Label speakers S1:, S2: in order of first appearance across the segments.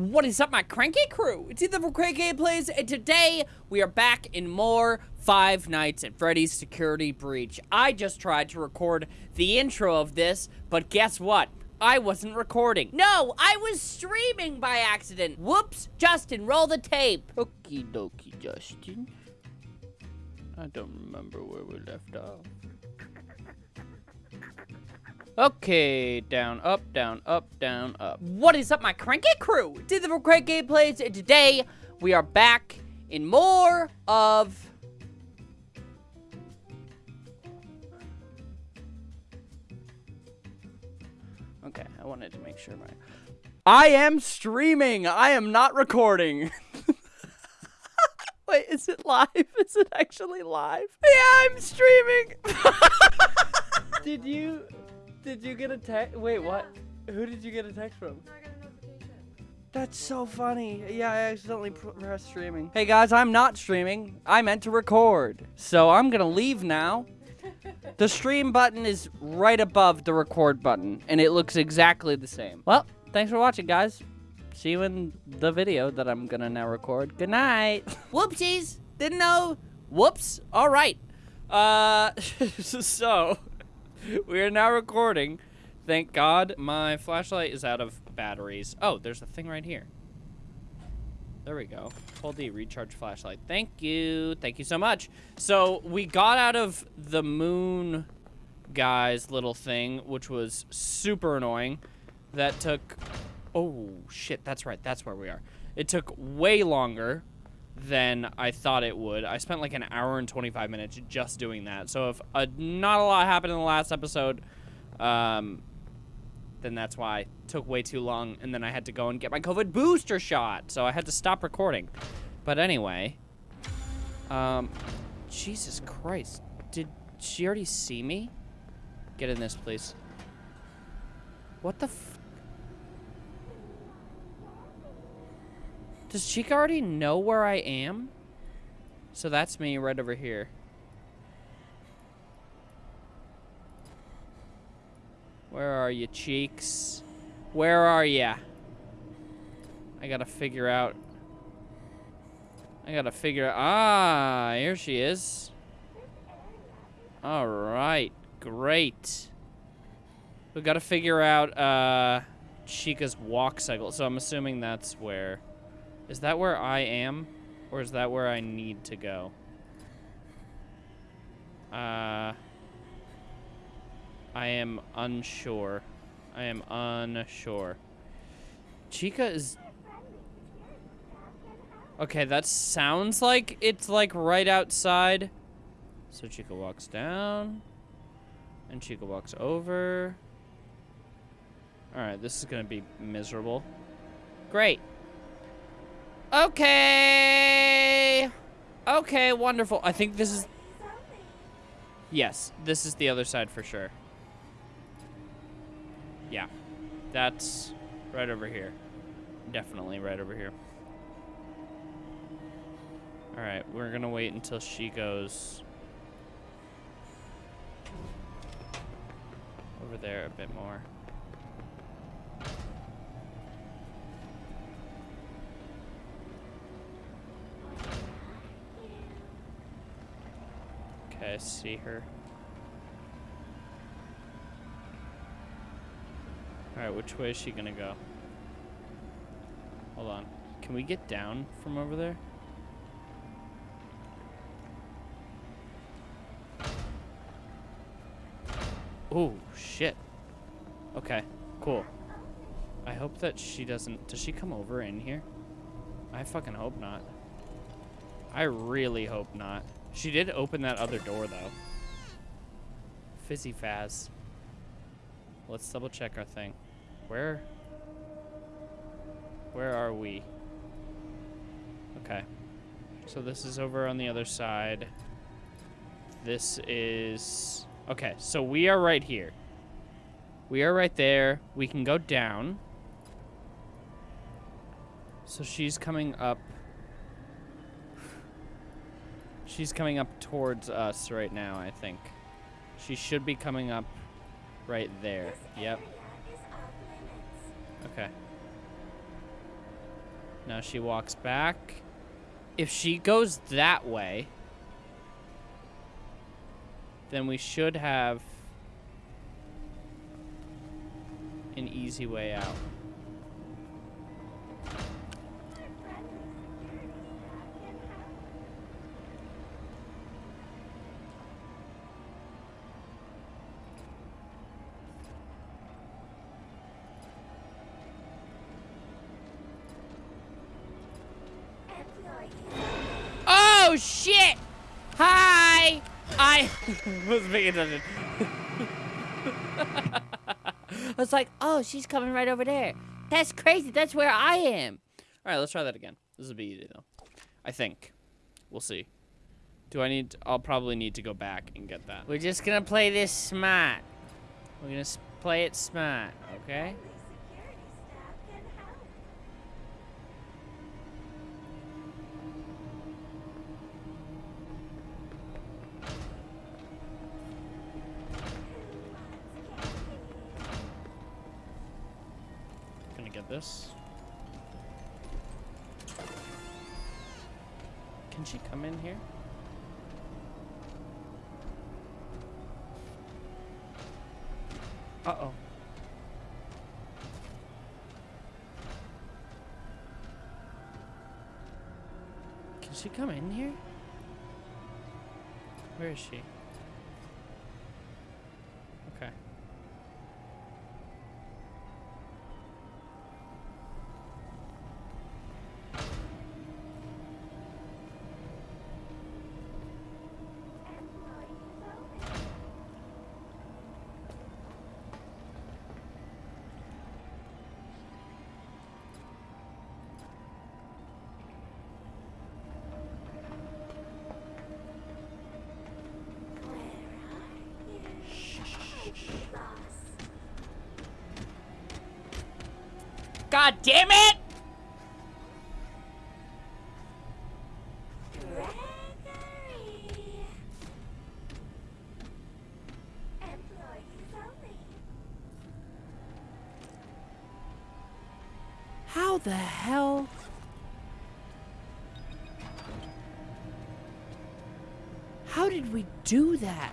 S1: What is up, my cranky crew? It's Ethan from Cranky Plays, and today we are back in more Five Nights at Freddy's Security Breach. I just tried to record the intro of this, but guess what? I wasn't recording. No, I was streaming by accident. Whoops, Justin, roll the tape. Okie dokie, Justin. I don't remember where we left off. Okay, down, up, down, up, down, up. What is up, my cranky crew? It's the Cranky Plays, today we are back in more of Okay, I wanted to make sure my. I am streaming. I am not recording. Wait, is it live? Is it actually live? Yeah, I'm streaming. did you? Did you get a text? Wait, what? Who did you get a text from? That's so funny. Yeah, I accidentally pr- pressed streaming. Hey guys, I'm not streaming. I meant to record. So I'm gonna leave now. The stream button is right above the record button, and it looks exactly the same. Well, thanks for watching, guys. See you in the video that I'm gonna now record. Good night. Whoopsies. Didn't know. Whoops. All right. Uh, so we are now recording. Thank God my flashlight is out of batteries. Oh, there's a thing right here. There we go. Hold the recharge flashlight. Thank you. Thank you so much. So we got out of the moon guy's little thing, which was super annoying. That took... Oh, shit. That's right. That's where we are. It took way longer than I thought it would. I spent like an hour and 25 minutes just doing that. So if uh, not a lot happened in the last episode, um, then that's why it took way too long. And then I had to go and get my COVID booster shot. So I had to stop recording. But anyway, um, Jesus Christ. Did she already see me? Get in this, please. What the Does Chica already know where I am? So that's me right over here. Where are you, cheeks? Where are ya? I gotta figure out. I gotta figure out. Ah, here she is. All right, great. We gotta figure out uh, Chica's walk cycle. So I'm assuming that's where. Is that where I am? Or is that where I need to go? Uh, I am unsure. I am unsure. Chica is... Okay, that sounds like it's like right outside. So Chica walks down. And Chica walks over. Alright, this is gonna be miserable. Great. Okay. Okay, wonderful. I think this is... Yes, this is the other side for sure. Yeah. That's right over here. Definitely right over here. Alright, we're gonna wait until she goes... over there a bit more. I see her. Alright, which way is she gonna go? Hold on. Can we get down from over there? Oh, shit. Okay, cool. I hope that she doesn't... Does she come over in here? I fucking hope not. I really hope not. She did open that other door, though. Fizzy Faz. Let's double check our thing. Where? Where are we? Okay. So this is over on the other side. This is... Okay, so we are right here. We are right there. We can go down. So she's coming up. She's coming up towards us right now, I think. She should be coming up right there. Yep. Okay. Now she walks back. If she goes that way, then we should have an easy way out. Oh shit! Hi! I was paying attention. I was like, oh, she's coming right over there. That's crazy. That's where I am. All right, let's try that again. This will be easy though. I think. We'll see. Do I need? I'll probably need to go back and get that. We're just gonna play this smart. We're gonna play it smart, okay? In here? Uh-oh. Can she come in here? Where is she? God damn it! How the hell? How did we do that?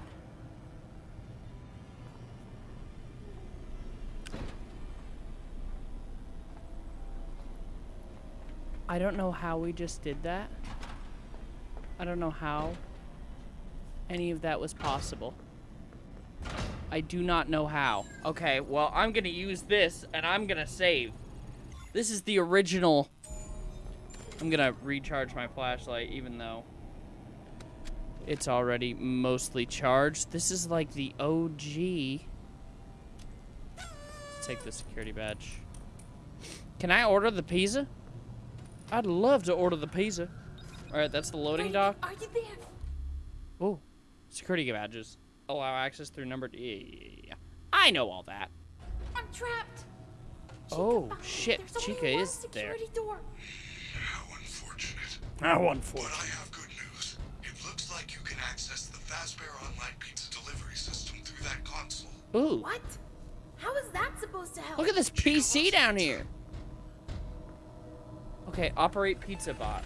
S1: I don't know how we just did that. I don't know how any of that was possible. I do not know how. Okay, well, I'm gonna use this, and I'm gonna save. This is the original. I'm gonna recharge my flashlight, even though it's already mostly charged. This is like the OG. Let's take the security badge. Can I order the pizza? I'd love to order the pizza. All right, that's the loading dock.
S2: Are you there?
S1: Oh, security badges allow access through numbered. Yeah, yeah, yeah, yeah. I know all that.
S2: I'm trapped.
S1: Oh,
S2: behind
S1: shit, Chica is there.
S2: security Door.
S3: How unfortunate.
S1: How
S3: But
S1: unfortunate.
S3: I have good news. It looks like you can access the Fazbear Online Pizza delivery system through that console.
S1: Ooh,
S2: What? How is that supposed to help?
S1: look at this PC down here. Okay, operate pizza bot.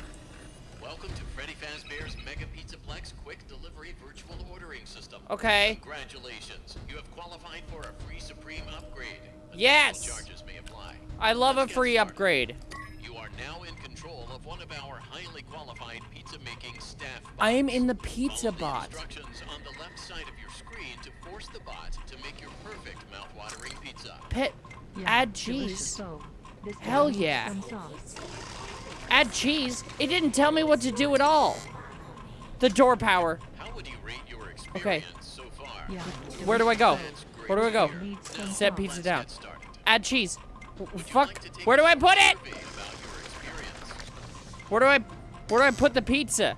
S4: Welcome to Freddy Fazbear's Mega Pizzaplex Quick Delivery Virtual Ordering System.
S1: Okay.
S4: Congratulations, you have qualified for a free Supreme upgrade. Additional
S1: Yes!
S4: Charges may apply.
S1: I love a
S4: Let's get
S1: free
S4: started.
S1: upgrade.
S4: You are now in control of one of our highly qualified pizza making staff. Bots.
S1: I am in the pizza
S4: Follow
S1: bot.
S4: The instructions on the left side of your screen to force the bot to make your perfect mouth-watering pizza.
S1: Pet,
S5: Yeah,
S1: add cheese.
S5: So, this
S1: Hell yeah. Add cheese. It didn't tell me what to do at all. The door power.
S4: How would you rate your experience
S1: Okay.
S4: so far?
S5: Yeah.
S1: Where do I go? Where do I go?
S4: hear.
S5: Needs some
S4: Now,
S1: Set pizza
S4: let's
S1: down. Add cheese.
S4: Would
S1: Fuck.
S4: like
S1: Where do I put it?
S4: survey about your experience?
S1: Where do I, where do I put the pizza?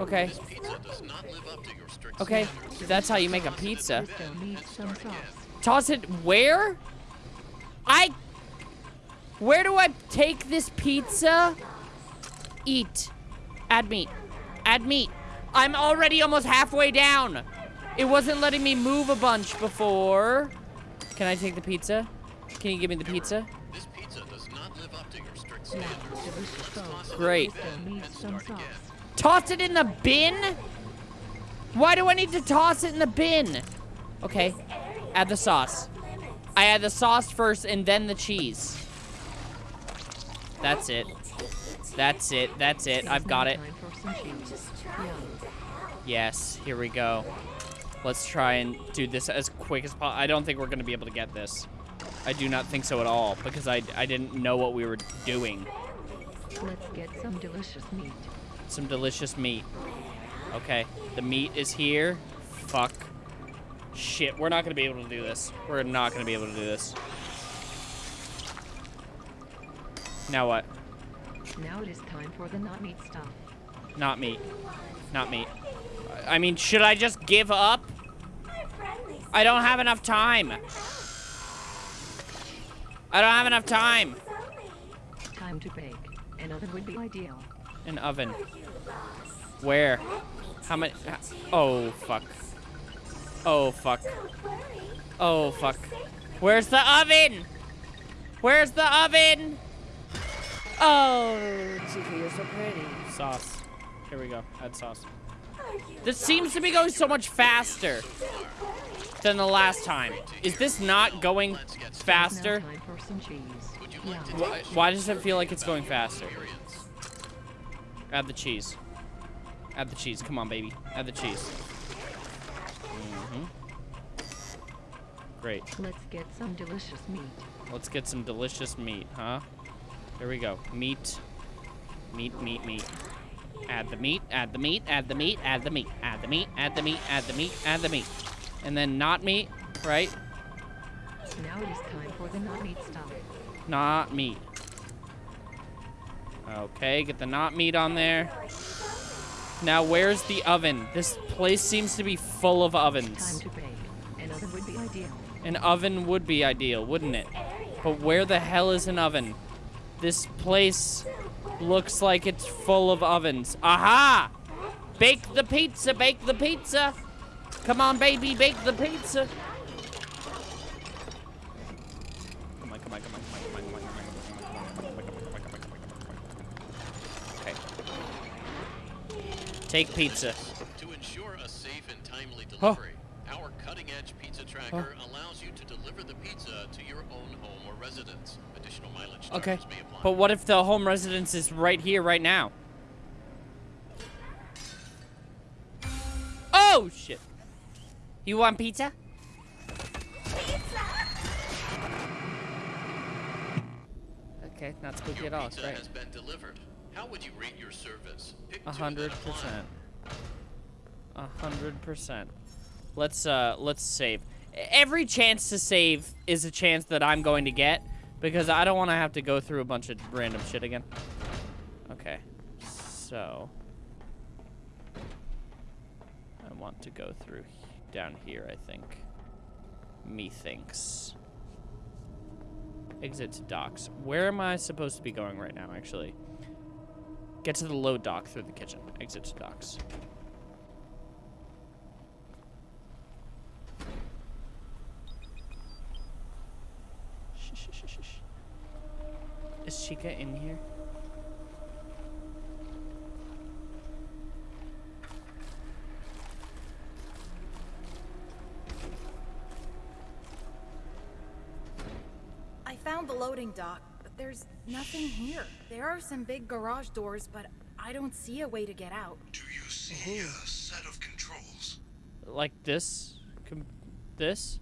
S1: Okay.
S4: Pizza does not live up to your strict
S1: Okay,
S4: standards.
S1: that's how you make a
S4: Toss it in
S1: pizza.
S4: the
S5: Crisco
S4: bin
S5: needs
S4: and
S5: some
S4: start again.
S5: sauce.
S1: Toss it where? I. Where do I take this pizza? Eat. Add meat. Add meat. I'm already almost halfway down. It wasn't letting me move a bunch before. Can I take the pizza? Can you give me the pizza?
S4: This pizza does not live up to your strict standards. Toss it in
S1: Great.
S4: the bin and start again.
S1: Toss it in the bin? Why do I need to toss it in the bin? Okay, add the sauce. I add the sauce first and then the cheese. That's it. That's it. That's it. I've got it.
S5: Time for some cheese. Yum.
S1: Yes, here we go. Let's try and do this as quick as possible. I don't think we're going to be able to get this. I do not think so at all because I, I didn't know what we were doing.
S5: Let's get some delicious meat.
S1: Some delicious meat. Okay, the meat is here. Fuck. Shit, we're not going to be able to do this. We're not going to be able to do this. Now what?
S5: Now it is time for the not meat stuff.
S1: Not meat. Not meat. I I mean, should I just give up? I don't have enough time. I don't have enough time.
S5: Time to bake. An oven would be ideal.
S1: An oven. Where? How many? Oh, fuck. Oh, fuck. Oh, fuck. Where's the oven? Where's the oven? Oh, Chica, you're so pretty. Sauce. Here we go. Add sauce. This seems to be going so much faster than the last time. Is this not going faster?
S5: time for some cheese. Yum.
S1: Why, why does it feel like it's going faster? Add the cheese. Add the cheese. Come on, baby. Add the cheese. hmm Great.
S5: Let's get some delicious meat.
S1: Let's get some delicious meat, huh? There we go. Meat. Meat, meat, meat. Add the meat, add the meat, add the meat, add the meat, add the meat, add the meat, add the meat, add the meat. And then not meat, right?
S5: Now it is time for the not meat stuff.
S1: Not meat. Okay, get the not meat on there. Now, where's the oven? This place seems to be full of
S5: Time
S1: ovens.
S5: to bake. An oven would be ideal.
S1: An oven would be ideal, wouldn't it? But where the hell is an oven? This place looks like it's full of ovens. Aha! Bake the pizza, bake the pizza! Come on, baby, bake the pizza! Take pizza.
S4: To ensure a safe and timely delivery, our cutting-edge pizza tracker allows you to deliver the pizza to your own home or residence. Additional mileage
S1: okay.
S4: may
S1: but what if the home residence is right here, right now? Oh, shit. You want pizza? Pizza! Okay, not spooky
S4: Your
S1: at all. It's
S4: pizza
S1: great.
S4: has been delivered. How would you rate your service? Pick
S1: A
S4: two,
S1: hundred
S4: then apply.
S1: percent. A hundred percent. Let's uh let's save. Every chance to save is a chance that I'm going to get because I don't want to have to go through a bunch of random shit again. Okay. So I want to go through down here, I think. Methinks. Exit to docks. Where am I supposed to be going right now, actually? Get to the load dock through the kitchen. Exit to docks. Shh, shh, shh, shh, shh. Is Chica in here?
S2: I found the loading dock, but there's nothing here. There are some big garage doors, but I don't see a way to get out.
S3: Do you see mm-hmm. a set of controls?
S1: Like this? Com- this?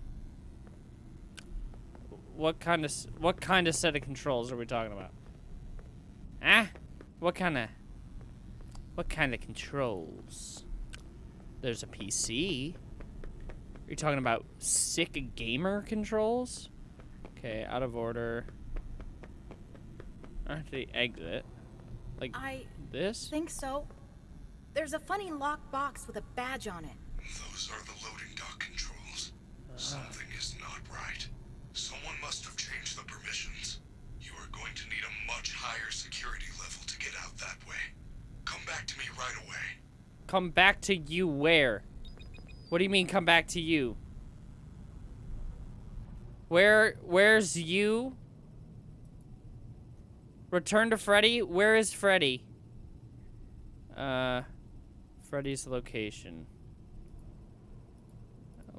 S1: What kind of what kind of set of controls are we talking about? Ah? What kind of what kind of controls? There's a PC. Are you talking about sick gamer controls? Okay, out of order. Actually, exit. Like
S2: I
S1: this?
S2: think so. There's a funny locked box with a badge on it.
S3: Those are the loading dock controls. Something is not right. Someone must have changed the permissions. You are going to need a much higher security level to get out that way. Come back to me right away.
S1: Come back to you where? What do you mean come back to you? Where where's you? Return to Freddy? Where is Freddy? Uh, Freddy's location.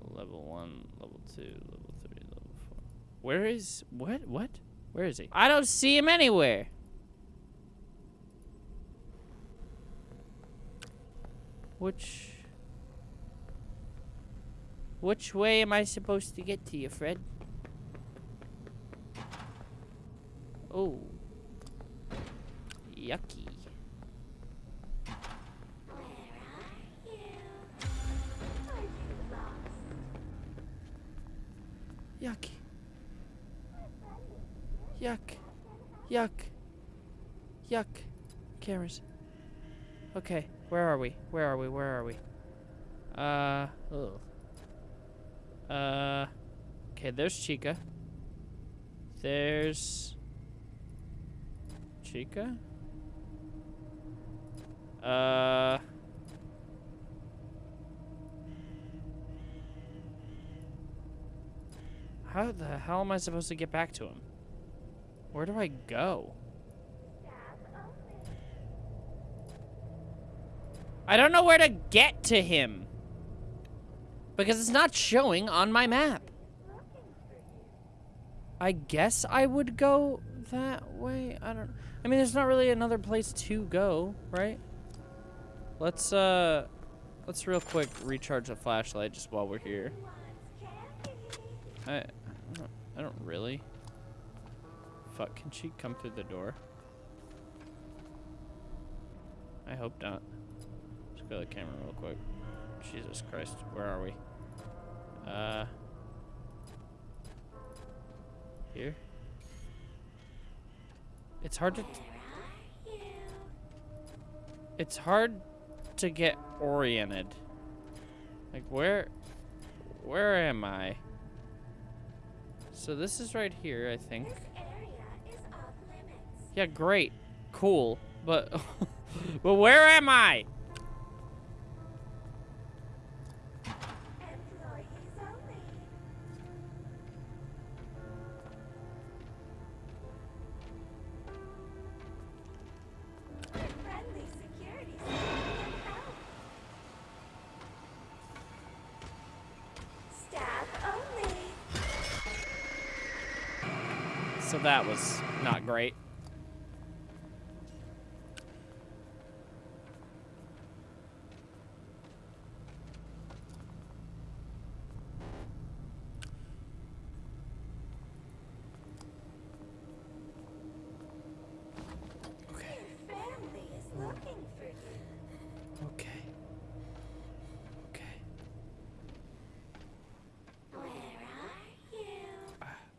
S1: Level 1, level 2, level 3, level 4. Where is... What? What? Where is he? I don't see him anywhere. Which... Which way am I supposed to get to you, Fred? Oh. Yucky. Yuck. Yuck. Yuck. Yuck. Cameras. Okay, where are we? Where are we? Where are we? Uh, ugh. Uh, okay, there's Chica. There's... Chica? Uh... How the hell am I supposed to get back to him? Where do I go? I don't know where to get to him. Because it's not showing on my map. I guess I would go that way. I don't I mean there's not really another place to go, right? Let's uh let's real quick recharge the flashlight just while we're here. I I don't, really. Fuck, can she come through the door? I hope not. Let's the camera real quick. Jesus Christ, where are we? Uh, here. It's hard to. It's hard to get oriented. Like where, where am I? So this is right here, I think. Yeah, great, cool, but, but where am I?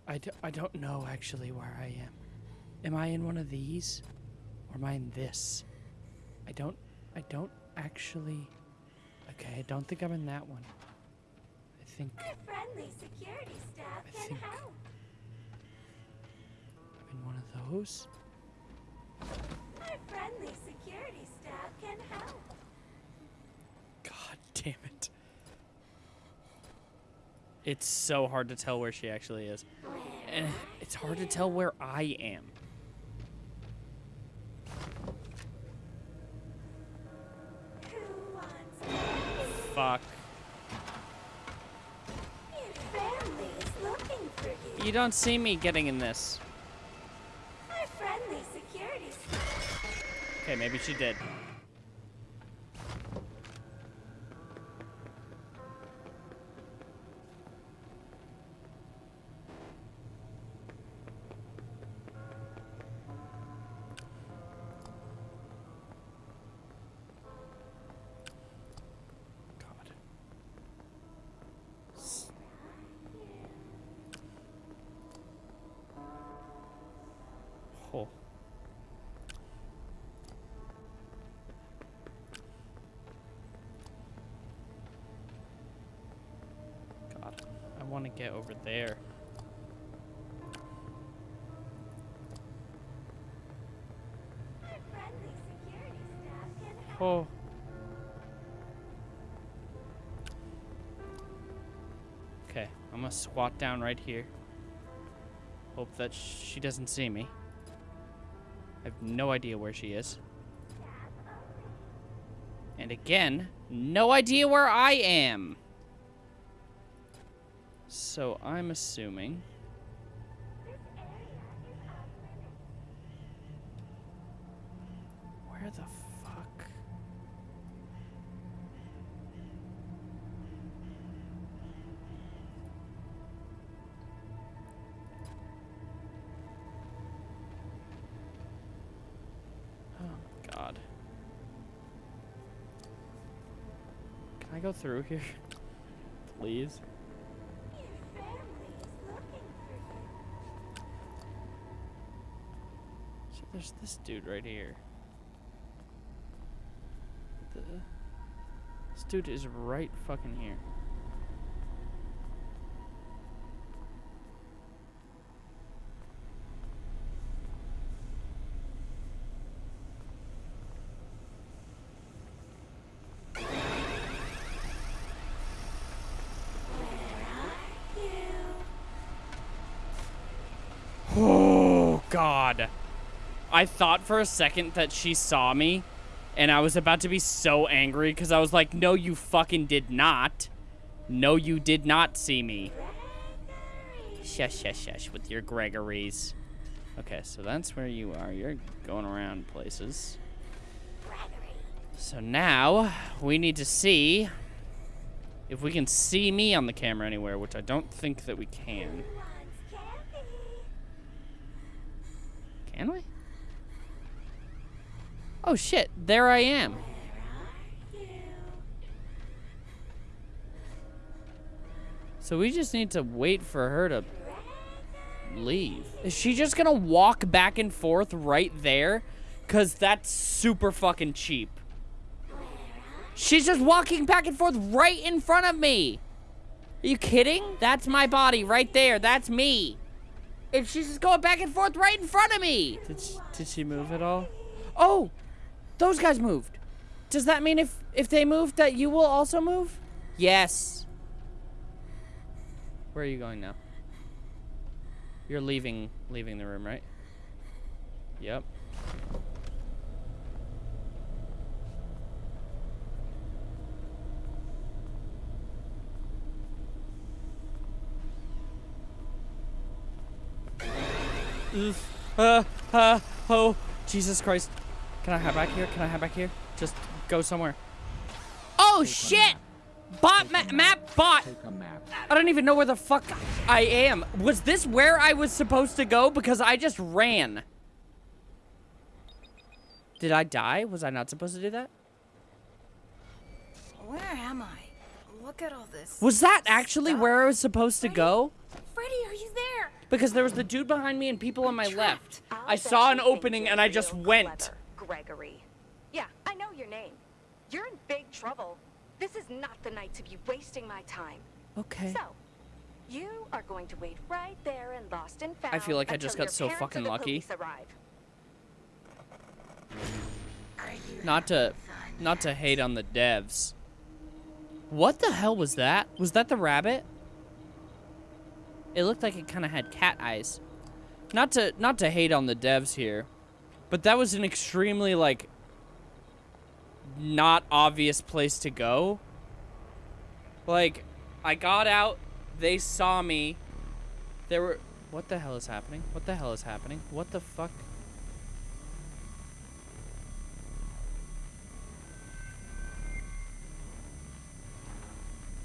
S1: I, do, I don't know actually where I am. Am I in one of these? Or am I in this? I don't I don't actually Okay, I don't think I'm in that one. I think
S6: Friendly security staff
S1: I
S6: can
S1: think-
S6: help.
S1: I'm in one of those.
S6: Our friendly security staff can help.
S1: God damn it. It's so hard to tell where she actually is. And it's hard to tell where I am. Fuck.
S6: your family is looking for you.
S1: You don't see me getting in this.
S6: Our friendly security.
S1: Okay, maybe she did. Over there.
S6: Our friendly security staff can help.
S1: Oh. Okay, I'm gonna squat down right here. Hope that she doesn't see me. I have no idea where she is. And again, no idea where I am. So I'm assuming. Where the fuck? Oh, God. Can I go through here? Please?
S6: Your family is looking for you.
S1: So there's this dude right here. The, this dude is right fucking here. Oh God! I thought for a second that she saw me, and I was about to be so angry because I was like, "No, you fucking did not. No, you did not see me." Shush, shush, shush with your Gregories. Okay, so that's where you are. You're going around places. So now we need to see if we can see me on the camera anywhere, which I don't think that we can. Can we? Oh shit, there I am. So we just need to wait for her to leave. Is she just gonna walk back and forth right there? Cause that's super fucking cheap. She's just walking back and forth right in front of me. Are you kidding? That's my body right there. That's me. And she's just going back and forth right in front of me. Did she, did she move at all? Oh, those guys moved. Does that mean if if they move that you will also move? Yes. Where are you going now? You're leaving leaving the room, right? Yep. Oof. Uh, uh, oh, Jesus Christ. Can I hide back here? Can I hide back here? Just go somewhere. Oh, shit! Bot ma map bot. I don't even know where the fuck I am. Was this where I was supposed to go? Because I just ran. Did I die? Was I not supposed to do that?
S2: Where am I? Look at all this.
S1: Was that actually
S2: stuff.
S1: where I was supposed to go?
S2: Freddy, are you there?
S1: Because there was the dude behind me and people on my left.
S7: I'll
S1: I saw an opening and I just
S7: real
S1: went.
S7: clever, Gregory. Yeah, I know your name. You're in big trouble. This is not the night to be wasting my time.
S1: Okay.
S7: So, you are going to wait right there and Lost and Found.
S1: I feel like I just got so
S7: your parents or
S1: fucking lucky. Not to not to hate on the devs. What the hell was that? Was that the rabbit? It looked like it kind of had cat eyes. Not to not to hate on the devs here, but that was an extremely like not obvious place to go. Like I got out, they saw me. There were What the hell is happening? What the hell is happening? What the fuck?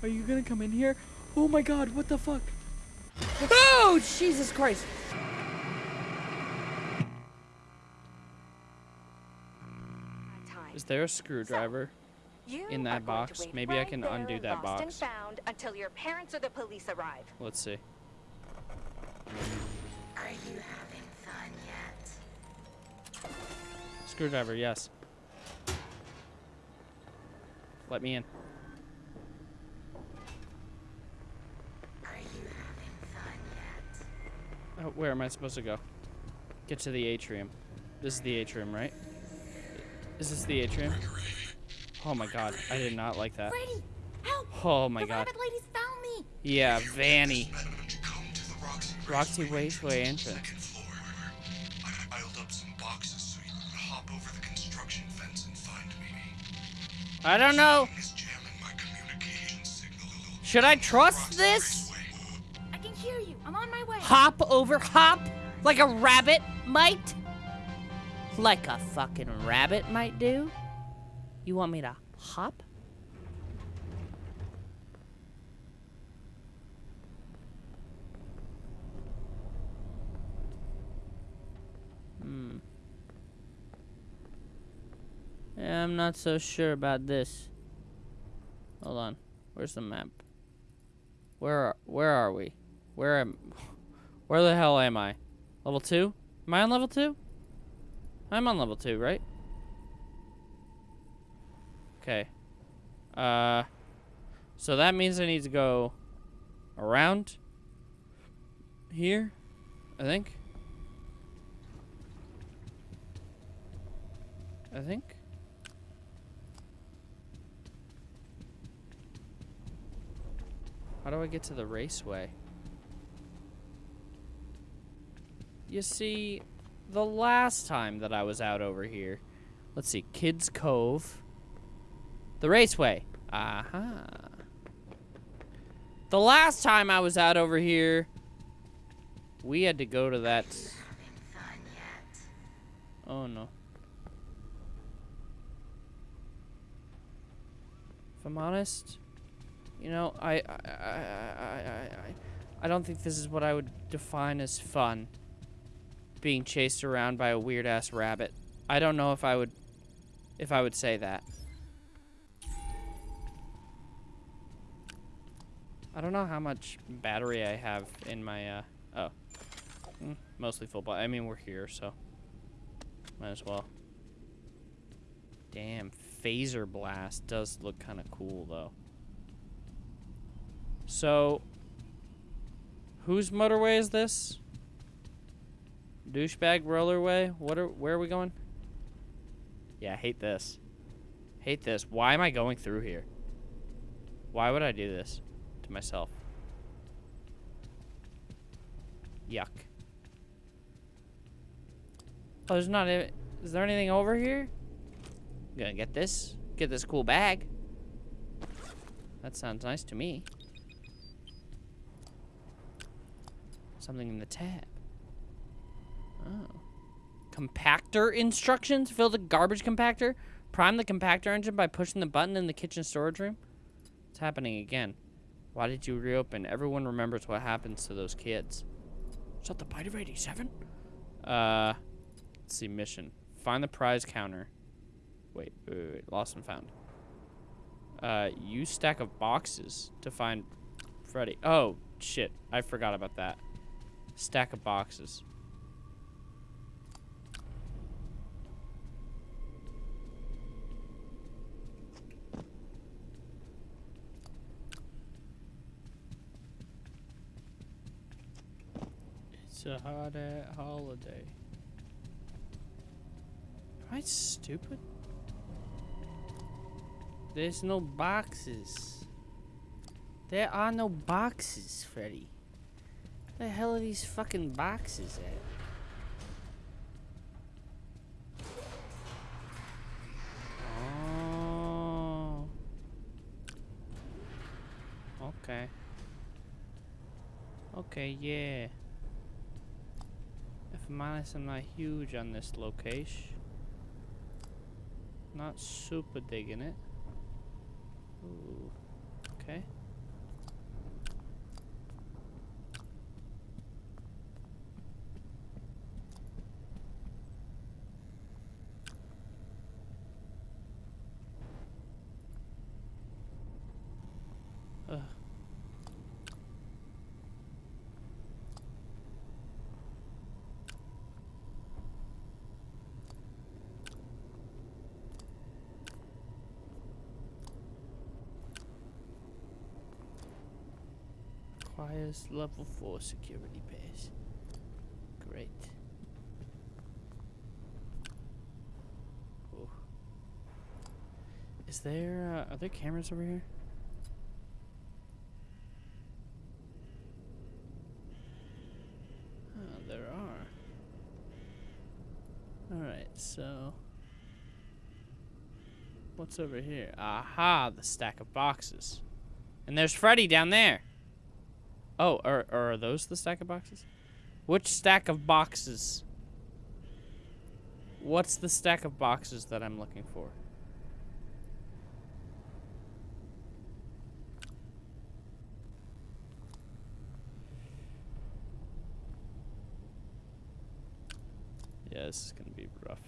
S1: Are you gonna come in here? Oh my god, what the fuck? Oh, Jesus Christ. Is there a screwdriver?
S7: You
S1: in that box?
S7: wait
S1: Maybe I can undo that box.
S7: Found until your parents or the police arrive.
S1: Let's see.
S6: Are you having fun yet?
S1: Screwdriver, yes. Let me in.
S6: Are you having fun yet?
S1: Oh, where am I supposed to go? Get to the atrium. This is the atrium, right? Is this the atrium? Oh my god, I did not like that.
S2: Freddy, help!
S1: Oh my
S2: the
S1: god.
S2: rabbit found me.
S1: Yeah, Vanny.
S3: Come to the Roxy
S1: Roxy
S3: Raceway
S1: Raceway entrance.
S3: I piled up some boxes hop over the construction fence and find Mimi.
S1: I don't know.
S3: Is jamming my communication signal.
S1: Should I trust this?
S2: I can hear you. I'm on my way.
S1: Hop over hop like a rabbit might? Like a fucking rabbit might do? You want me to hop? Hmm. Yeah, I'm not so sure about this. Hold on. Where's the map? Where are, where are we? Where am Where the hell am I? Level 2? Am I on level 2? I'm on level 2, right? Okay. Uh so that means I need to go around here, I think. I think. How do I get to the raceway? You see, the last time that I was out over here, let's see, Kids Cove, the raceway. Aha. The last time I was out over here, we had to go to that. Oh no. If I'm honest, you know, I, I, I, I, I, I, I don't think this is what I would define as fun. Being chased around by a weird ass rabbit. I don't know if I would, if I would say that. I don't know how much battery I have in my, uh, oh. Mm, mostly full, but I mean, we're here, so. Might as well. Damn, Fazer Blast does look kind of cool, though. So, whose motorway is this? Douchebag rollerway? What are? Where are we going? Yeah, I hate this. Hate this. Why am I going through here? Why would I do this to myself? Yuck. Oh, there's not. A, is there anything over here? gonna get this. Get this cool bag. That sounds nice to me. Something in the tab. Oh. Compactor instructions? Fill the garbage compactor? Prime the compactor engine by pushing the button in the kitchen storage room? It's happening again. Why did you reopen? Everyone remembers what happens to those kids. Is that the bite of 87? Uh, let's see, mission. Find the prize counter. Wait, wait, wait, wait. Lost and found. Uh, use stack of boxes to find Freddy. Oh, shit. I forgot about that. Stack of boxes. It's a at holiday. Am I stupid? There's no boxes. There are no boxes, Freddy. Where The hell are these fucking boxes at? Oh. Okay. Okay, yeah. I'm I'm not huge on this location. Not super digging it. Ooh. Okay. Ugh. Level 4 security pass. Great. Ooh. Is there, uh, are there cameras over here? Oh, there are. Alright, so what's over here? Aha, the stack of boxes. And there's Freddy down there. Oh, are, are those the stack of boxes? Which stack of boxes? What's the stack of boxes that I'm looking for? Yeah, this is gonna be rough.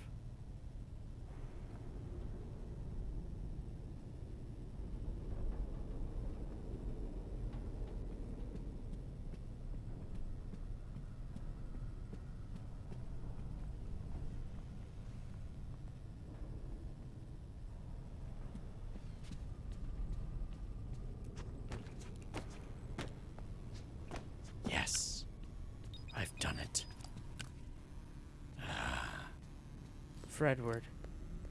S1: Yes. I've done it. Fredward.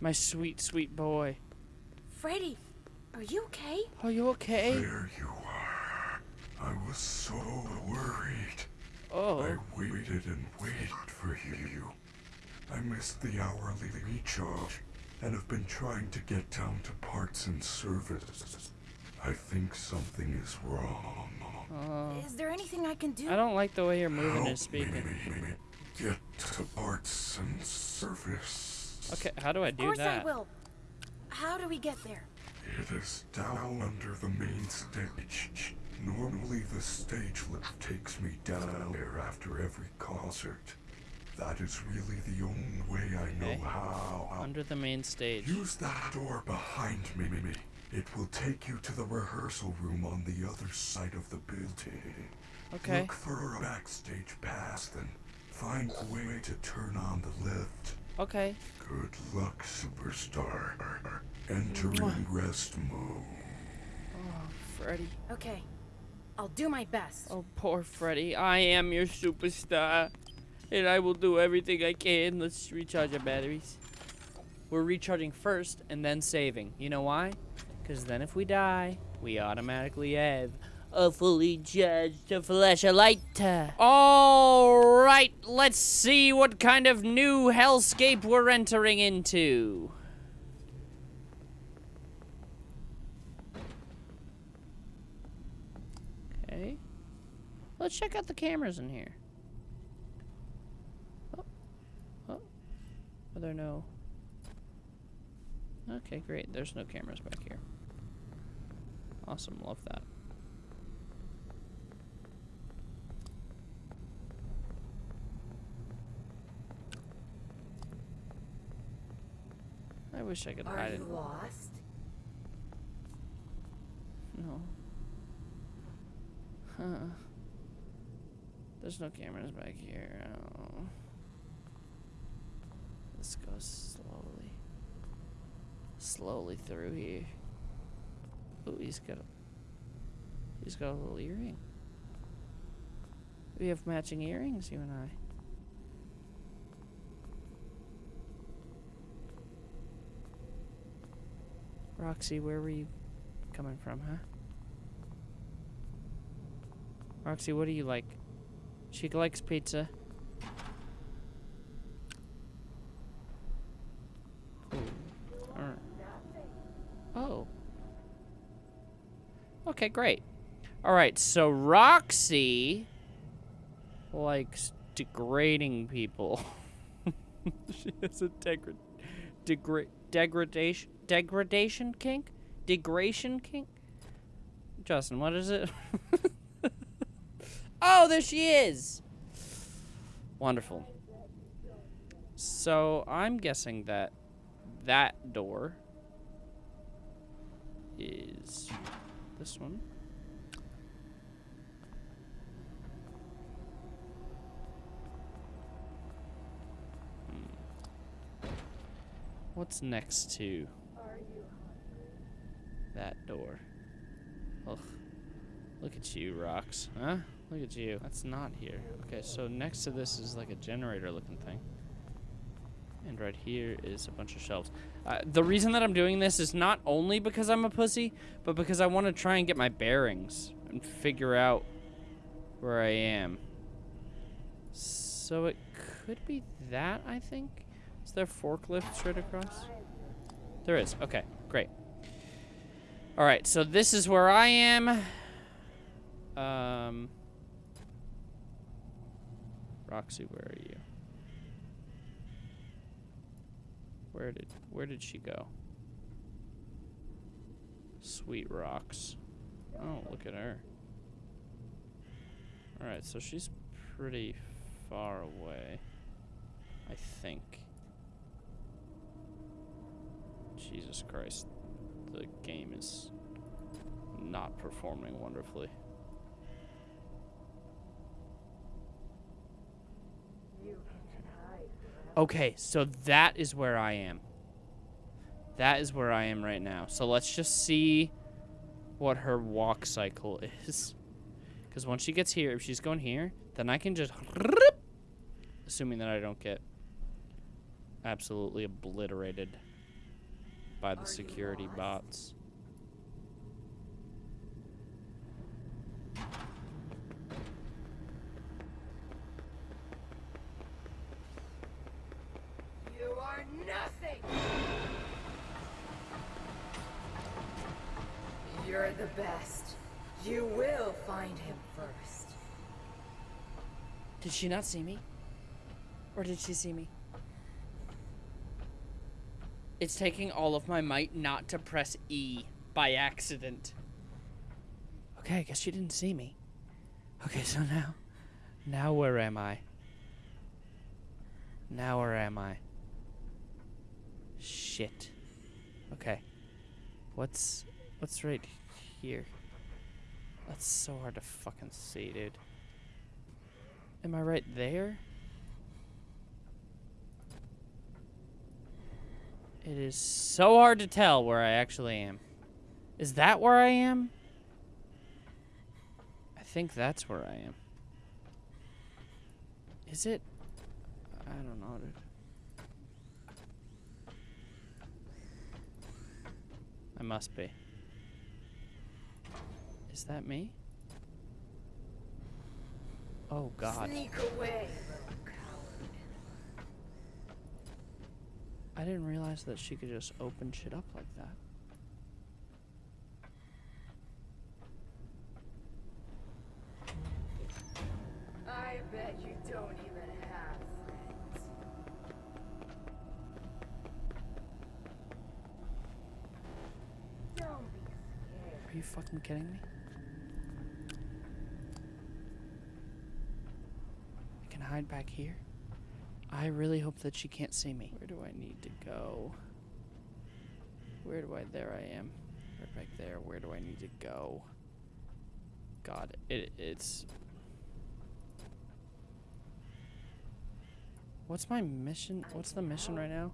S1: My sweet, sweet boy.
S2: Freddy, are you okay?
S1: Are you okay?
S3: There you are. I was so worried.
S1: Oh.
S3: I waited and waited for you. I missed the hourly recharge and have been trying to get down to parts and service. I think something is wrong.
S1: Oh.
S2: Is there anything I can do?
S1: I don't like the way you're moving and
S3: Help
S1: speaking.
S3: me get to parts and service.
S1: Okay, how do I do that?
S2: Of
S1: do
S2: course
S1: that?
S2: I will. How do we get there?
S3: It is down under the main stage. Normally the stage lift takes me down there after every concert. That is really the only way I know how.
S1: Under the main stage.
S3: Use that door behind me. It will take you to the rehearsal room on the other side of the building.
S1: Okay.
S3: Look for a backstage pass, then find a way to turn on the lift.
S1: Okay.
S3: Good luck, superstar. Entering rest mode.
S1: Oh, Freddy.
S2: Okay, I'll do my best.
S1: Oh, poor Freddy. I am your superstar. And I will do everything I can. Let's recharge our batteries. We're recharging first and then saving. You know why? Because then if we die, we automatically have a fully charged flashlight. Alright, let's see what kind of new hellscape we're entering into. Okay. Let's check out the cameras in here. Oh. Oh. Are there no... Okay, great. There's no cameras back here. Awesome. Love that. Wish I could hide it.
S2: lost?
S1: No. Huh. There's no cameras back here. Oh. Let's go slowly. Slowly through here. Oh, he's got a. He's got a little earring. We have matching earrings, you and I. Roxy, where were you coming from, huh? Roxy, what do you like? She likes pizza. Oh. Okay, great. Alright, so Roxy likes degrading people. she has a degra- degra- degradation degradation kink? Degradation kink? Justin, what is it? oh, there she is. Wonderful. So, I'm guessing that that door is this one. Hmm. What's next to door? Ugh. Look at you, rocks. Huh? Look at you. That's not here. Okay, so next to this is like a generator looking thing. And right here is a bunch of shelves. Uh, the reason that I'm doing this is not only because I'm a pussy, but because I want to try and get my bearings and figure out where I am. So it could be that, I think. Is there forklift straight across? There is. Okay, great. All right, so this is where I am. Um, Roxy, where are you? Where did where did she go? Sweet rocks. Oh, look at her. All right, so she's pretty far away. I think. Jesus Christ. The game is not performing wonderfully. Okay, so that is where I am. That is where I am right now. So let's just see what her walk cycle is. Because once she gets here, if she's going here, then I can just... Assuming that I don't get absolutely obliterated by the security bots.
S8: You are nothing! You're the best. You will find him first.
S1: Did she not see me? Or did she see me? It's taking all of my might not to press E by accident. Okay, I guess she didn't see me. Okay, so now. Now where am I? Now where am I? Shit. Okay. What's what's right here? That's so hard to fucking see, dude. Am I right there? It is so hard to tell where I actually am. Is that where I am? I think that's where I am. Is it? I don't know. I must be. Is that me? Oh god.
S8: Sneak away,
S1: I didn't realize that she could just open shit up like that.
S8: I bet you don't even have friends. Don't be scared.
S1: Are you fucking kidding me? I can hide back here. I really hope that she can't see me. Where do I need to go? Where do I? There I am. Right back there. Where do I need to go? God, it it's. What's my mission? What's the mission right now?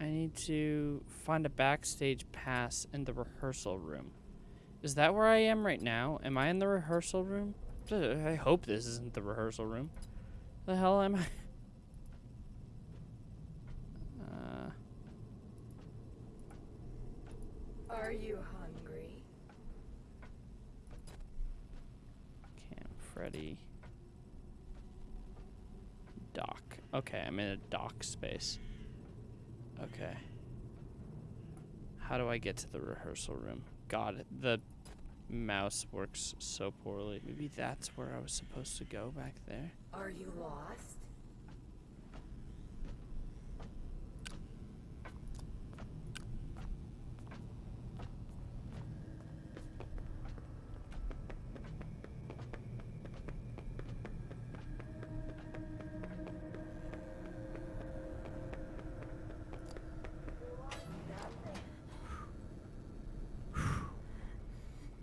S1: I need to find a backstage pass in the rehearsal room. Is that where I am right now? Am I in the rehearsal room? I hope this isn't the rehearsal room. The hell am I? Uh,
S8: Are you hungry?
S1: Cam, Freddy. Dock. Okay, I'm in a dock space. Okay. How do I get to the rehearsal room? God, the mouse works so poorly. Maybe that's where I was supposed to go back there.
S8: Are you lost?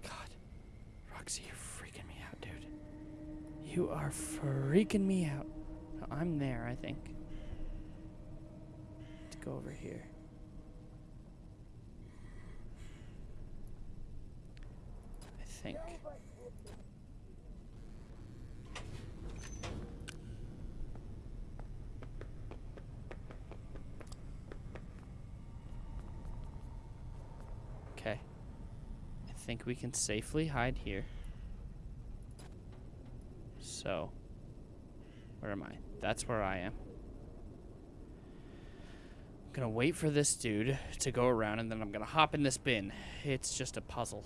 S1: God. Roxy, you're freaking me out, dude. You are freaking me out. I'm there, I think. Let's go over here. I think. Okay. I think we can safely hide here. So, where am I? That's where I am. I'm gonna wait for this dude to go around and then I'm gonna hop in this bin. It's just a puzzle.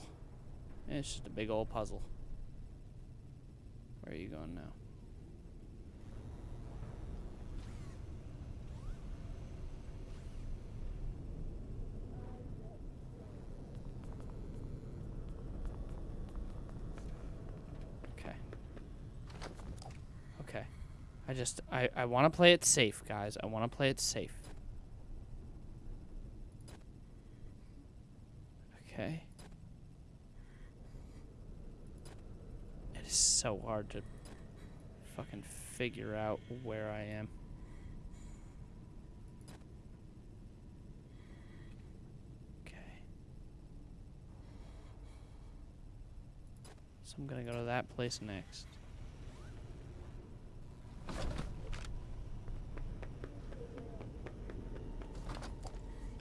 S1: It's just a big old puzzle. Where are you going now? Okay. Okay. I just I I want to play it safe, guys. I want to play it safe. Okay. It is so hard to fucking figure out where I am. Okay. So I'm gonna go to that place next.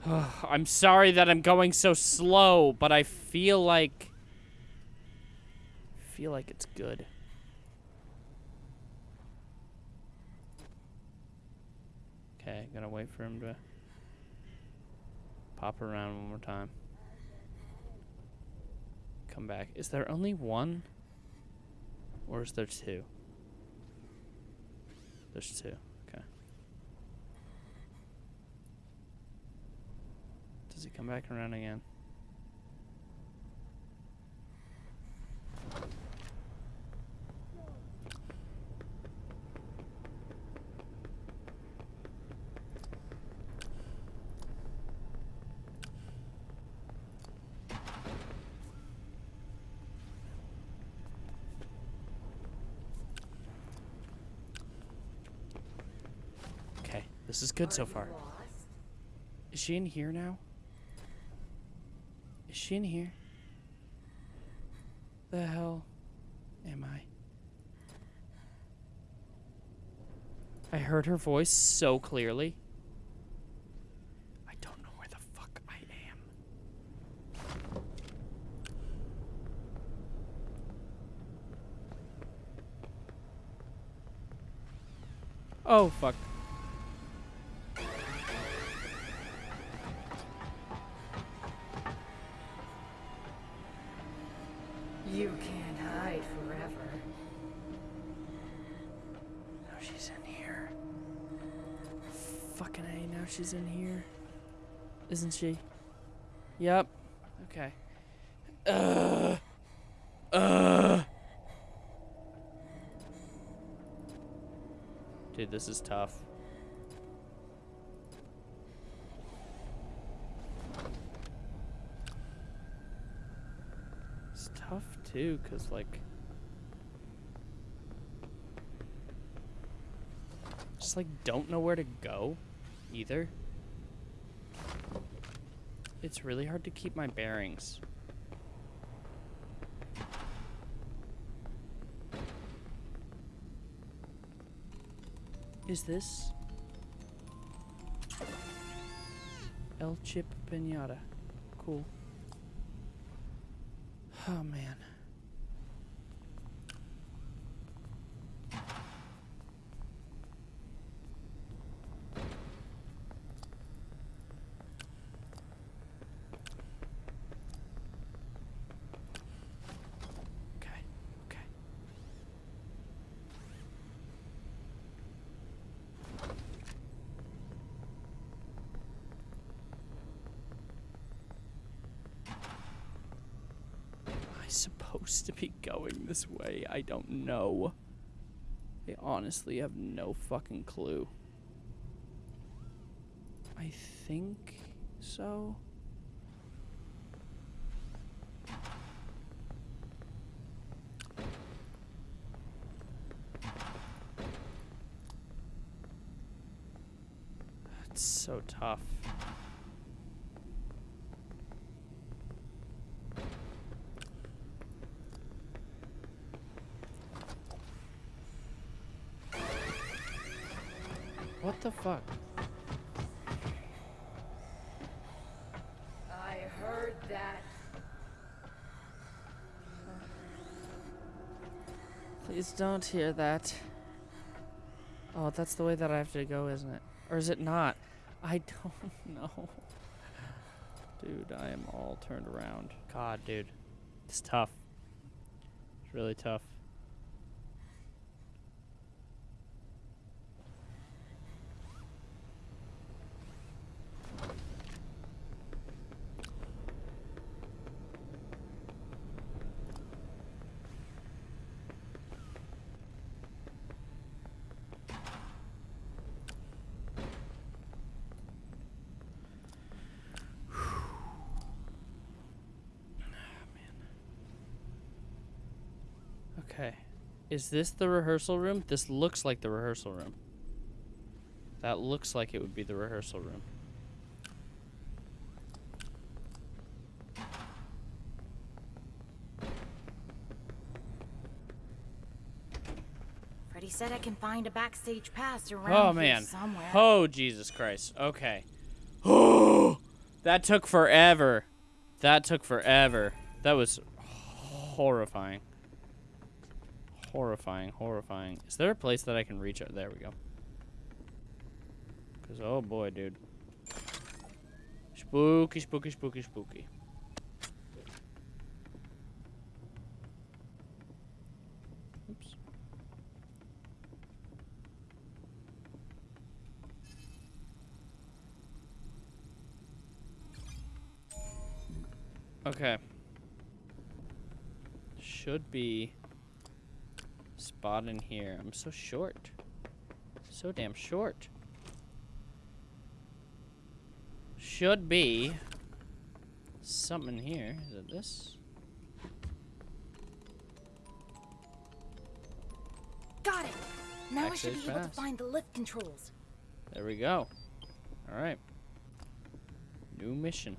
S1: I'm sorry that I'm going so slow, but I feel like feel like it's good. Okay, gotta wait for him to pop around one more time. Come back. Is there only one? Or is there two? There's two. Okay. Does come back around again? Okay, this is good so far. Is she in here now? She in here? The hell am I? I heard her voice so clearly. I don't know where the fuck I am. Oh, fuck. Isn't she? Yep. Okay. Uh. Uh. Dude, this is tough. It's tough too, cause like. Just like don't know where to go, either. It's really hard to keep my bearings. Is this El Chip Pinata? Cool. Oh man. Okay. Okay. Am I supposed to be going this way? I don't know. I honestly have no fucking clue. I think so. It's so tough. What the fuck?
S8: I heard that.
S1: Please don't hear that. Oh, that's the way that I have to go, isn't it? Or is it not? I don't know. Dude, I am all turned around. God, dude. It's tough. It's really tough. Okay. Is this the rehearsal room? This looks like the rehearsal room. That looks like it would be the rehearsal room.
S2: Freddy said I can find a backstage pass around
S1: Oh
S2: here
S1: man.
S2: somewhere.
S1: Oh Jesus Christ. Okay. Oh, that took forever. That took forever. That was horrifying. Horrifying, horrifying. Is there a place that I can reach out? There we go. Cause oh boy, dude. Spooky, spooky, spooky, spooky. Oops. Okay. Should be spot in here. I'm so short. So damn short. Should be something here. Is it this?
S2: Got it. Now I should be able to find the lift controls.
S1: There we go. All right. New mission.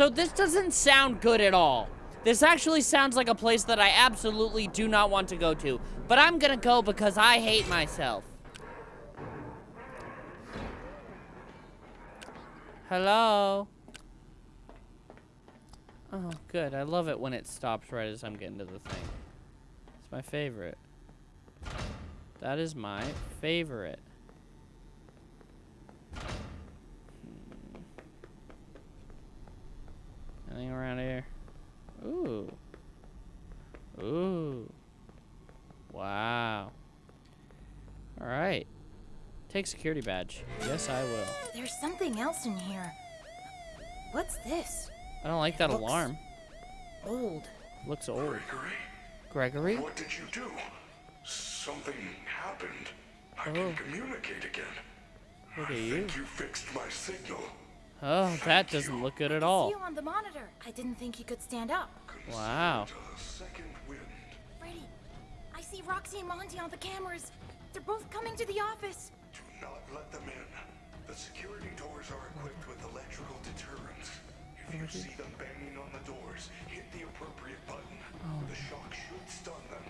S1: So this doesn't sound good at all. This actually sounds like a place that I absolutely do not want to go to. But I'm gonna go because I hate myself. Hello? Oh, good. I love it when it stops right as I'm getting to the thing. It's my favorite. That is my favorite. Anything around here? Ooh. Ooh. Wow. All right. Take security badge. Yes, I will.
S2: There's something else in here. What's this?
S1: I don't like that
S2: Looks-
S1: alarm.
S2: Old.
S1: Looks old.
S3: Gregory,
S1: Gregory?
S3: what did you do? Something happened. I
S1: Oh.
S3: can communicate again.
S1: Look
S3: I
S1: at you.
S3: think you fixed my signal.
S1: Oh, that doesn't look good at all.
S2: See you on the monitor. I didn't think you could stand up.
S1: Wow.
S3: Consider second wind.
S2: Freddy, I see Roxy and Monty on the cameras. They're both coming to the office.
S3: Do not let them in. The security doors are equipped with electrical deterrents. If you see them banging on the doors, hit the appropriate button.
S1: Oh.
S3: The shock should stun them.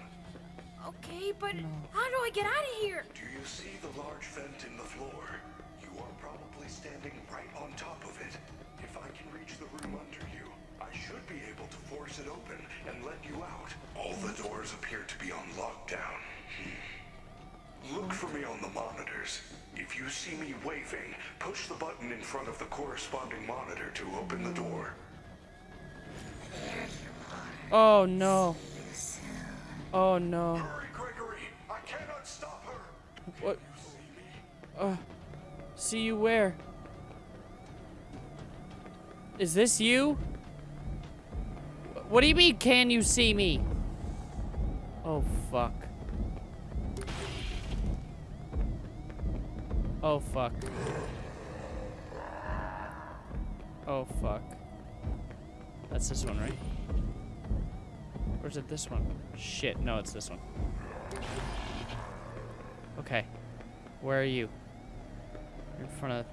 S2: Okay, but how do I get out of here?
S3: Do you see the large vent in the floor? Are probably standing right on top of it. If I can reach the room under you, I should be able to force it open and let you out. All the doors appear to be on lockdown. Hmm. Look for me on the monitors. If you see me waving, push the button in front of the corresponding monitor to open the door.
S1: Oh no. Oh no.
S3: Hurry, Gregory! I cannot stop her!
S1: What?
S3: See me?
S1: Uh, see you where? Is this you? What do you mean, can you see me? Oh, fuck. Oh, fuck. Oh, fuck. That's this one, right? Or is it this one? Shit, no, it's this one. Okay. Where are you? You're in front of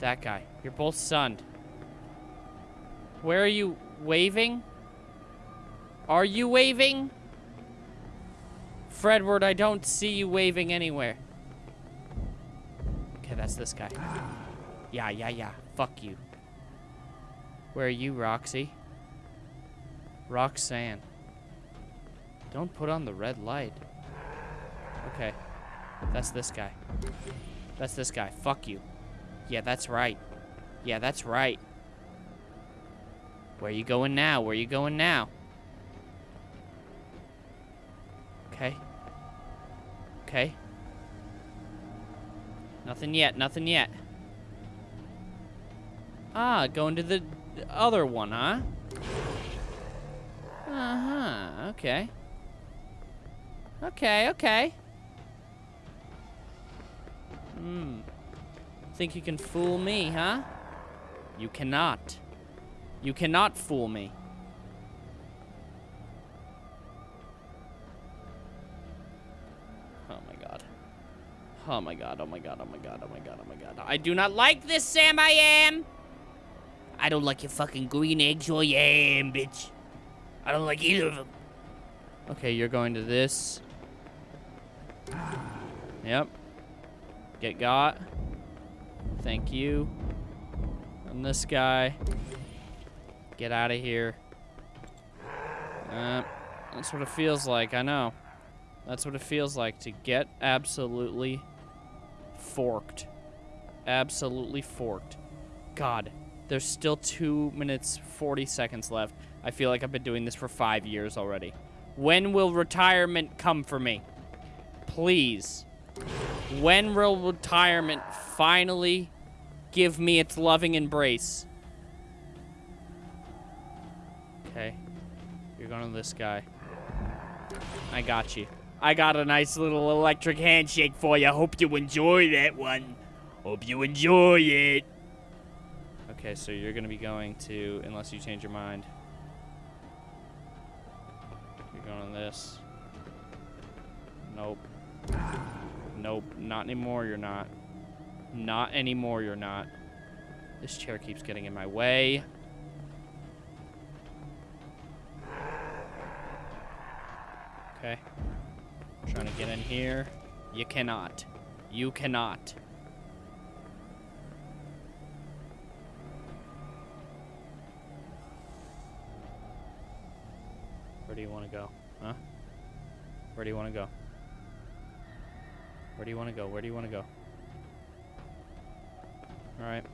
S1: That guy. You're both sunned. Where are you waving? Are you waving? Fredward, I don't see you waving anywhere. Okay, that's this guy. Yeah, yeah, yeah. Fuck you. Where are you, Roxy? Roxanne. Don't put on the red light. Okay. That's this guy. That's this guy. Fuck you. Yeah, that's right. Yeah, that's right. Where you going now? Where you going now? Okay. Okay. Nothing yet, nothing yet. Ah, going to the other one, huh? Uh-huh, okay. Okay, okay. Hmm. Think you can fool me, huh? You cannot. You cannot fool me. Oh my god. Oh my god, oh my god, oh my god, oh my god, oh my god. I do not like this, Sam I am! I don't like your fucking green eggs or yam, bitch. I don't like either of them. Okay, you're going to this. Yep. Get got. Thank you. And this guy. Get out of here. Uh, that's what it feels like, I know. That's what it feels like to get absolutely forked. Absolutely forked. God, there's still 2 minutes 40 seconds left. I feel like I've been doing this for 5 years already. When will retirement come for me? Please. When will retirement finally give me its loving embrace? Okay. You're going to this guy. I got you. I got a nice little electric handshake for you. Hope you enjoy that one. Hope you enjoy it. Okay, so you're going to be going to, unless you change your mind. You're going on this. Nope. Nope, not anymore, you're not. Not anymore, you're not. This chair keeps getting in my way. Okay. Trying to get in here. You cannot. You cannot. Where do you want to go? Huh? Where do you want to go? Where do you want to go? Where do you want to go? Alright.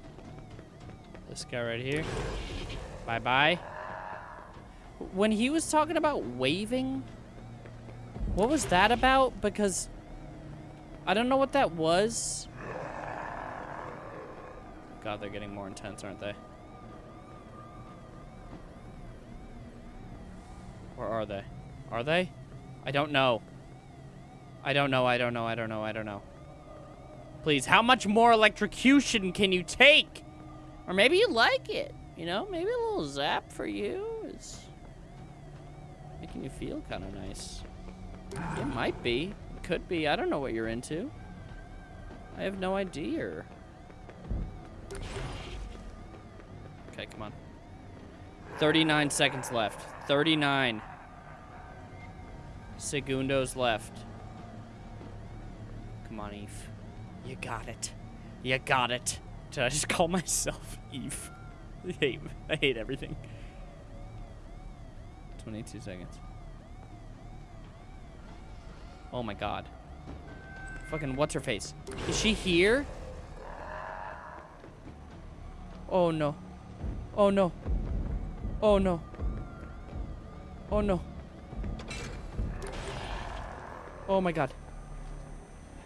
S1: This guy right here. Bye-bye. When he was talking about waving, what was that about? Because I don't know what that was. God, they're getting more intense, aren't they? Or are they? Are they? I don't know. I don't know, I don't know, I don't know, I don't know. Please, how much more electrocution can you take? Or maybe you like it, you know? Maybe a little zap for you is making you feel kind of nice. It might be. It could be. I don't know what you're into. I have no idea. Okay, come on. 39 seconds left. 39. Segundos left. On, Eve. You got it. You got it. Did I just call myself Eve? I hate, I hate everything. 22 seconds. Oh my god. Fucking what's her face? Is she here? Oh no. Oh no. Oh no. Oh no. Oh my god.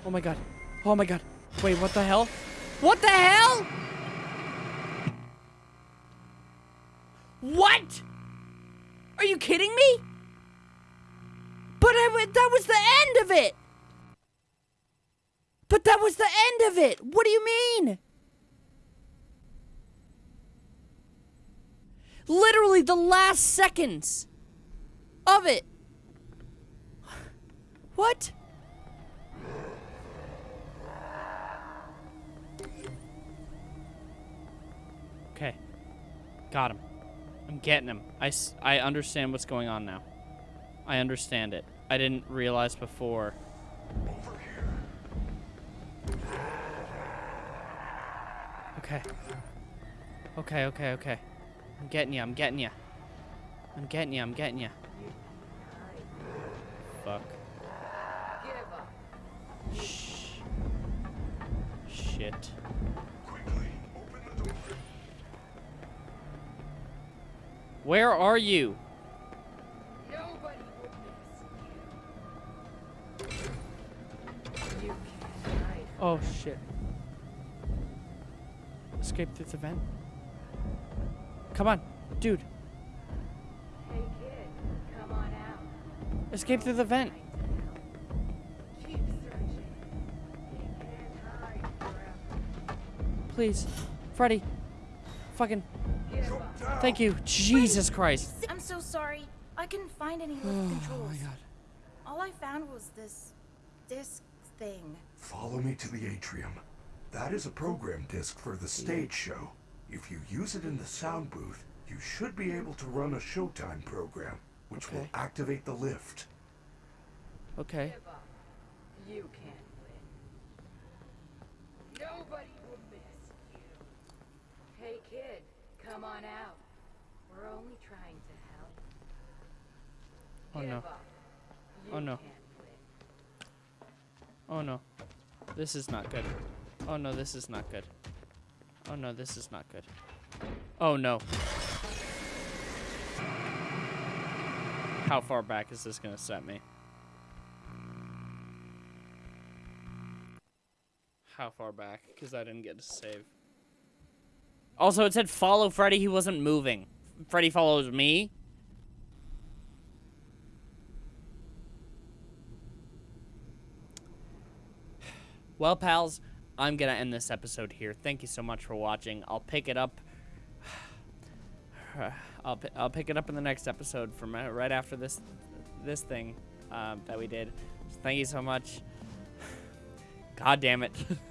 S1: Oh my god. Oh my god. Wait, what the hell? What the hell? What? Are you kidding me? But I, that was the end of it. But that was the end of it. What do you mean? Literally the last seconds of it. What? Got him. I'm getting him. I, I understand what's going on now. I understand it. I didn't realize before. Okay. Okay, okay, okay. I'm getting you. I'm getting you. I'm getting you. I'm getting you. Fuck. Shh. Shit.
S3: Quickly, open the door.
S1: Where are you?
S8: Nobody will miss you. You can't hide.
S1: Oh shit. Escape through the vent. Come on, dude.
S8: Hey kid, come on out.
S1: Escape through the vent.
S8: Keep searching. You can't hide forever.
S1: Please. Freddy. Fucking.
S8: Give up.
S1: Thank you. Jesus Christ.
S2: I'm so sorry. I couldn't find any lift
S1: Oh
S2: controls.
S1: my god.
S2: All I found was this disc thing.
S3: Follow me to the atrium. That is a program disc for the stage show. If you use it in the sound booth, you should be able to run a Showtime program, which will activate the lift.
S1: Okay.
S8: You can't win. Nobody will miss you. Hey kid, come on out. We're only trying to help.
S1: Oh no. Oh, no. Oh no. This is not good. Oh no, this is not good. Oh no, this is not good. Oh no. How far back is this gonna set me? How far back? Because I didn't get to save. Also, it said follow Freddy. He wasn't moving. Freddy follows me. Well, pals, I'm gonna end this episode here. Thank you so much for watching. I'll pick it up. I'll I'll pick it up in the next episode from uh, right after this this thing um, that we did. So thank you so much. God damn it.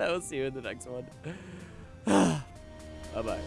S1: I will see you in the next one.
S9: Bye-bye.